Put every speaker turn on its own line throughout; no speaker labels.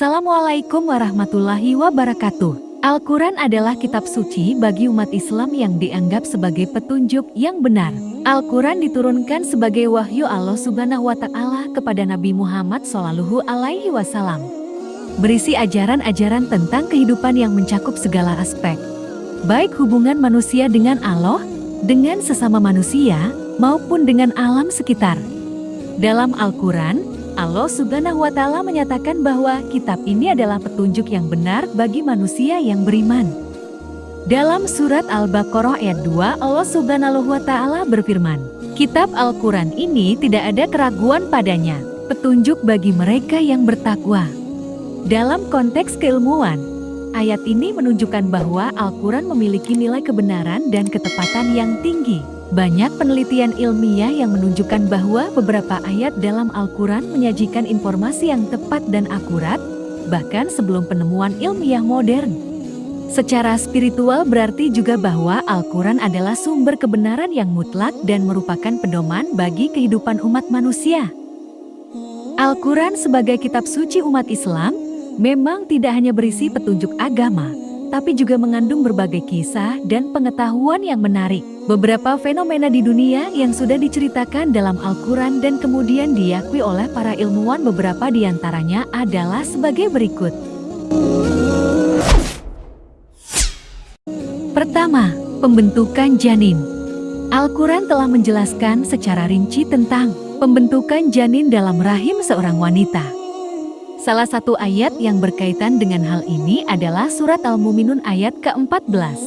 Assalamualaikum warahmatullahi wabarakatuh. Al-Quran adalah kitab suci bagi umat Islam yang dianggap sebagai petunjuk yang benar. Al-Quran diturunkan sebagai wahyu Allah subhanahu wa ta'ala kepada Nabi Muhammad Shallallahu alaihi wasallam. Berisi ajaran-ajaran tentang kehidupan yang mencakup segala aspek. Baik hubungan manusia dengan Allah, dengan sesama manusia, maupun dengan alam sekitar. Dalam Al-Quran, Allah subhanahu wa ta'ala menyatakan bahwa kitab ini adalah petunjuk yang benar bagi manusia yang beriman. Dalam surat Al-Baqarah ayat 2 Allah subhanahu wa ta'ala berfirman, Kitab Al-Quran ini tidak ada keraguan padanya, petunjuk bagi mereka yang bertakwa. Dalam konteks keilmuan, ayat ini menunjukkan bahwa Al-Quran memiliki nilai kebenaran dan ketepatan yang tinggi. Banyak penelitian ilmiah yang menunjukkan bahwa beberapa ayat dalam Al-Quran menyajikan informasi yang tepat dan akurat, bahkan sebelum penemuan ilmiah modern. Secara spiritual berarti juga bahwa Al-Quran adalah sumber kebenaran yang mutlak dan merupakan pedoman bagi kehidupan umat manusia. Al-Quran sebagai kitab suci umat Islam memang tidak hanya berisi petunjuk agama, tapi juga mengandung berbagai kisah dan pengetahuan yang menarik. Beberapa fenomena di dunia yang sudah diceritakan dalam Al-Quran dan kemudian diakui oleh para ilmuwan beberapa di antaranya adalah sebagai berikut. Pertama, pembentukan janin. Al-Quran telah menjelaskan secara rinci tentang pembentukan janin dalam rahim seorang wanita. Salah satu ayat yang berkaitan dengan hal ini adalah surat Al-Muminun ayat ke-14.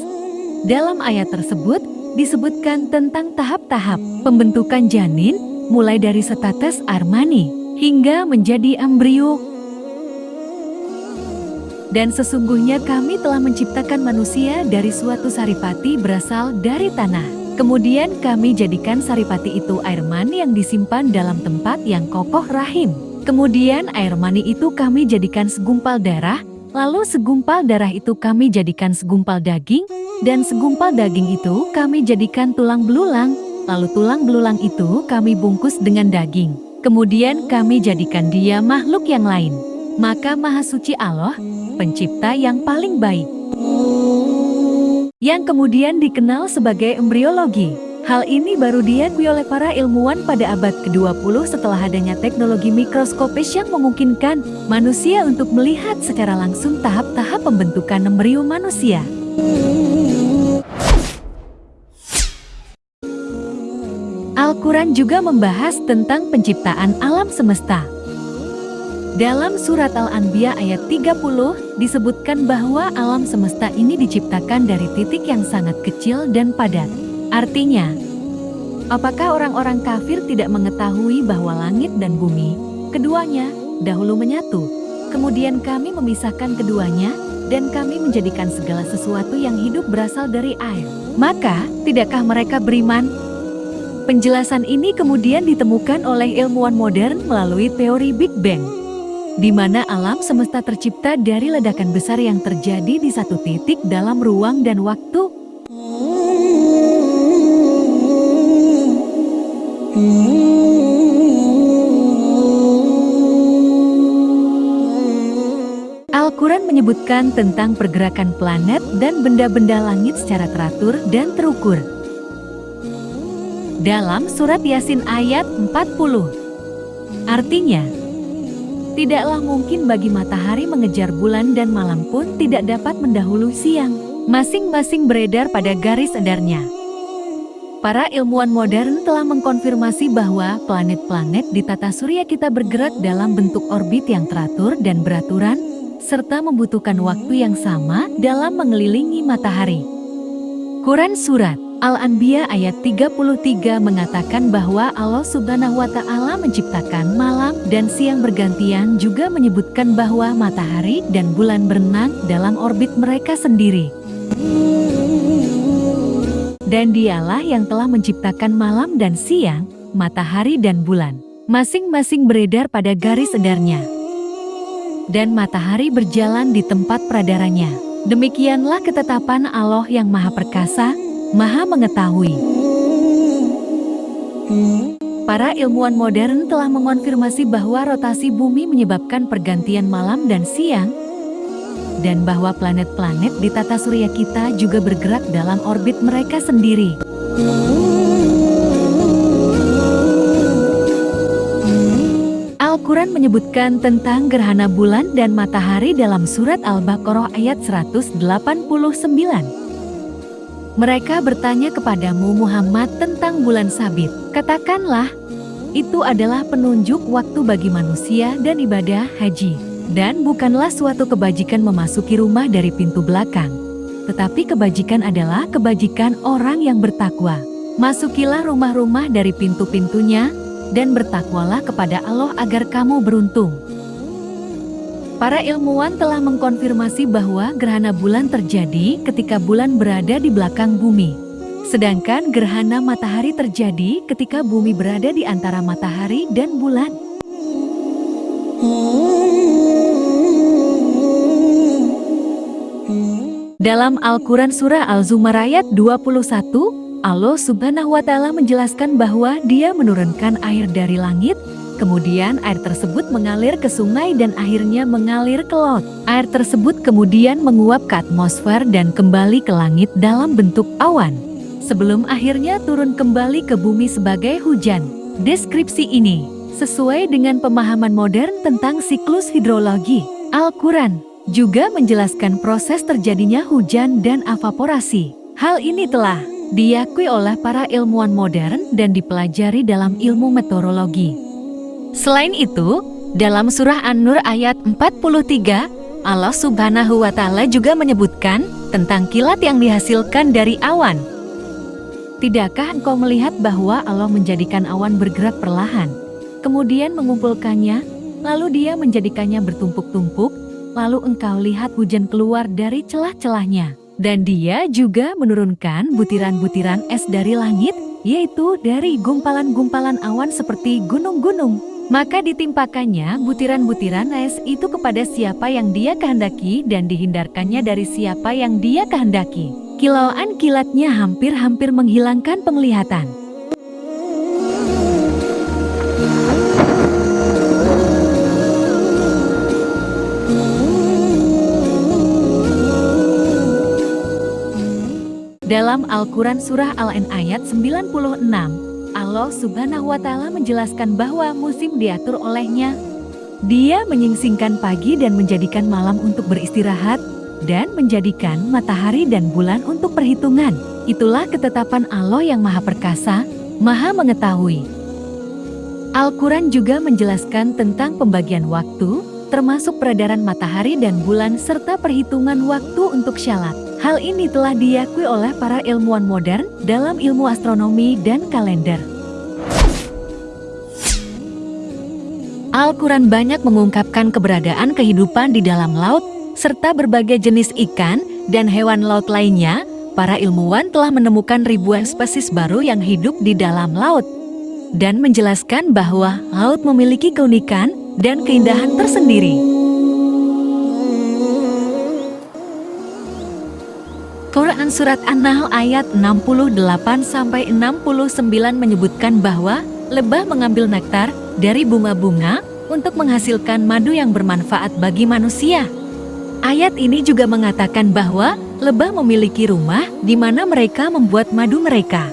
Dalam ayat tersebut disebutkan tentang tahap-tahap pembentukan janin mulai dari setetes armani hingga menjadi embrio. Dan sesungguhnya kami telah menciptakan manusia dari suatu saripati berasal dari tanah. Kemudian kami jadikan saripati itu air mani yang disimpan dalam tempat yang kokoh rahim. Kemudian air mani itu kami jadikan segumpal darah, lalu segumpal darah itu kami jadikan segumpal daging, dan segumpal daging itu kami jadikan tulang belulang, lalu tulang belulang itu kami bungkus dengan daging. Kemudian kami jadikan dia makhluk yang lain. Maka Maha Suci Allah, pencipta yang paling baik. Yang kemudian dikenal sebagai embriologi. Hal ini baru diakui oleh para ilmuwan pada abad ke-20 setelah adanya teknologi mikroskopis yang memungkinkan manusia untuk melihat secara langsung tahap-tahap pembentukan embrio manusia. Al-Quran juga membahas tentang penciptaan alam semesta. Dalam surat Al-Anbiya ayat 30 disebutkan bahwa alam semesta ini diciptakan dari titik yang sangat kecil dan padat. Artinya, apakah orang-orang kafir tidak mengetahui bahwa langit dan bumi, keduanya, dahulu menyatu, kemudian kami memisahkan keduanya, dan kami menjadikan segala sesuatu yang hidup berasal dari air. Maka, tidakkah mereka beriman? Penjelasan ini kemudian ditemukan oleh ilmuwan modern melalui teori Big Bang, di mana alam semesta tercipta dari ledakan besar yang terjadi di satu titik dalam ruang dan waktu Al-Quran menyebutkan tentang pergerakan planet dan benda-benda langit secara teratur dan terukur. Dalam surat Yasin ayat 40. Artinya, tidaklah mungkin bagi matahari mengejar bulan dan malam pun tidak dapat mendahului siang. Masing-masing beredar pada garis edarnya. Para ilmuwan modern telah mengkonfirmasi bahwa planet-planet di tata surya kita bergerak dalam bentuk orbit yang teratur dan beraturan, serta membutuhkan waktu yang sama dalam mengelilingi matahari. Quran Surat Al-Anbiya ayat 33 mengatakan bahwa Allah subhanahu wa ta'ala menciptakan malam dan siang bergantian juga menyebutkan bahwa matahari dan bulan berenang dalam orbit mereka sendiri. Dan dialah yang telah menciptakan malam dan siang, matahari dan bulan. Masing-masing beredar pada garis edarnya. Dan matahari berjalan di tempat peradaranya. Demikianlah ketetapan Allah yang maha perkasa, maha mengetahui. Para ilmuwan modern telah mengonfirmasi bahwa rotasi bumi menyebabkan pergantian malam dan siang, dan bahwa planet-planet di tata surya kita juga bergerak dalam orbit mereka sendiri. Al-Quran menyebutkan tentang gerhana bulan dan matahari dalam surat Al-Baqarah ayat 189. Mereka bertanya kepadamu Muhammad tentang bulan sabit. Katakanlah, itu adalah penunjuk waktu bagi manusia dan ibadah haji. Dan bukanlah suatu kebajikan memasuki rumah dari pintu belakang. Tetapi kebajikan adalah kebajikan orang yang bertakwa. Masukilah rumah-rumah dari pintu-pintunya, dan bertakwalah kepada Allah agar kamu beruntung. Para ilmuwan telah mengkonfirmasi bahwa gerhana bulan terjadi ketika bulan berada di belakang bumi. Sedangkan gerhana matahari terjadi ketika bumi berada di antara matahari dan bulan. Dalam Al-Quran Surah Al-Zumar ayat 21, Allah subhanahu wa ta'ala menjelaskan bahwa dia menurunkan air dari langit Kemudian air tersebut mengalir ke sungai dan akhirnya mengalir ke laut. Air tersebut kemudian menguap ke atmosfer dan kembali ke langit dalam bentuk awan. Sebelum akhirnya turun kembali ke bumi sebagai hujan. Deskripsi ini sesuai dengan pemahaman modern tentang siklus hidrologi. Al-Quran juga menjelaskan proses terjadinya hujan dan evaporasi. Hal ini telah diakui oleh para ilmuwan modern dan dipelajari dalam ilmu meteorologi. Selain itu, dalam surah An-Nur ayat 43, Allah subhanahu wa ta'ala juga menyebutkan tentang kilat yang dihasilkan dari awan. Tidakkah engkau melihat bahwa Allah menjadikan awan bergerak perlahan, kemudian mengumpulkannya, lalu dia menjadikannya bertumpuk-tumpuk, lalu engkau lihat hujan keluar dari celah-celahnya. Dan dia juga menurunkan butiran-butiran es dari langit, yaitu dari gumpalan-gumpalan awan seperti gunung-gunung. Maka ditimpakannya butiran-butiran es itu kepada siapa yang dia kehendaki dan dihindarkannya dari siapa yang dia kehendaki. Kilauan kilatnya hampir-hampir menghilangkan penglihatan. Dalam Al-Quran Surah Al-An ayat 96, Allah subhanahu wa ta'ala menjelaskan bahwa musim diatur olehnya. Dia menyingsingkan pagi dan menjadikan malam untuk beristirahat, dan menjadikan matahari dan bulan untuk perhitungan. Itulah ketetapan Allah yang maha perkasa, maha mengetahui. Al-Quran juga menjelaskan tentang pembagian waktu, termasuk peredaran matahari dan bulan serta perhitungan waktu untuk syalat. Hal ini telah diakui oleh para ilmuwan modern dalam ilmu astronomi dan kalender. Al-Quran banyak mengungkapkan keberadaan kehidupan di dalam laut, serta berbagai jenis ikan dan hewan laut lainnya, para ilmuwan telah menemukan ribuan spesies baru yang hidup di dalam laut, dan menjelaskan bahwa laut memiliki keunikan dan keindahan tersendiri. Quran Surat An-Nahl ayat 68-69 menyebutkan bahwa lebah mengambil nektar dari bunga-bunga untuk menghasilkan madu yang bermanfaat bagi manusia. Ayat ini juga mengatakan bahwa lebah memiliki rumah di mana mereka membuat madu mereka.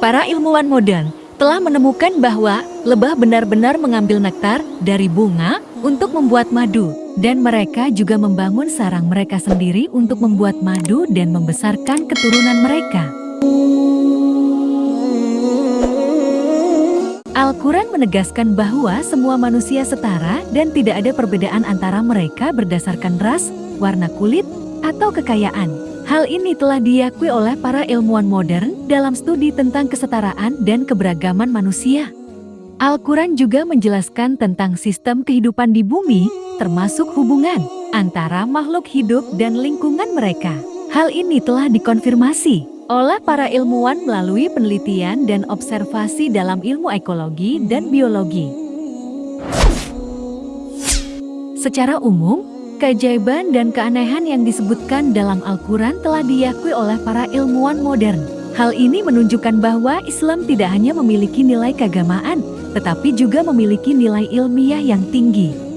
Para ilmuwan modern telah menemukan bahwa lebah benar-benar mengambil nektar dari bunga untuk membuat madu, dan mereka juga membangun sarang mereka sendiri untuk membuat madu dan membesarkan keturunan mereka. Al-Quran menegaskan bahwa semua manusia setara dan tidak ada perbedaan antara mereka berdasarkan ras, warna kulit, atau kekayaan. Hal ini telah diakui oleh para ilmuwan modern dalam studi tentang kesetaraan dan keberagaman manusia. Al-Quran juga menjelaskan tentang sistem kehidupan di bumi, termasuk hubungan antara makhluk hidup dan lingkungan mereka. Hal ini telah dikonfirmasi oleh para ilmuwan melalui penelitian dan observasi dalam ilmu ekologi dan biologi. Secara umum, keajaiban dan keanehan yang disebutkan dalam Al-Quran telah diakui oleh para ilmuwan modern. Hal ini menunjukkan bahwa Islam tidak hanya memiliki nilai keagamaan, tetapi juga memiliki nilai ilmiah yang tinggi.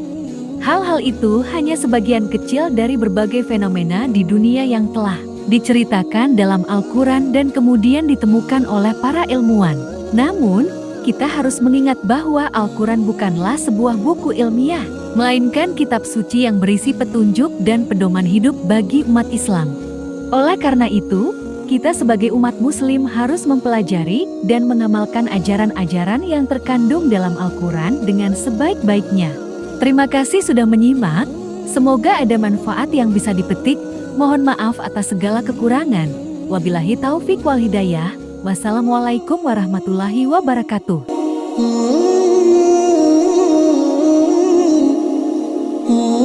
Hal-hal itu hanya sebagian kecil dari berbagai fenomena di dunia yang telah diceritakan dalam Al-Quran dan kemudian ditemukan oleh para ilmuwan. Namun, kita harus mengingat bahwa Al-Quran bukanlah sebuah buku ilmiah, melainkan kitab suci yang berisi petunjuk dan pedoman hidup bagi umat Islam. Oleh karena itu, kita sebagai umat muslim harus mempelajari dan mengamalkan ajaran-ajaran yang terkandung dalam Al-Quran dengan sebaik-baiknya. Terima kasih sudah menyimak, semoga ada manfaat yang bisa dipetik, mohon maaf atas segala kekurangan. Wabillahi taufik wal hidayah, wassalamualaikum warahmatullahi wabarakatuh.
Oh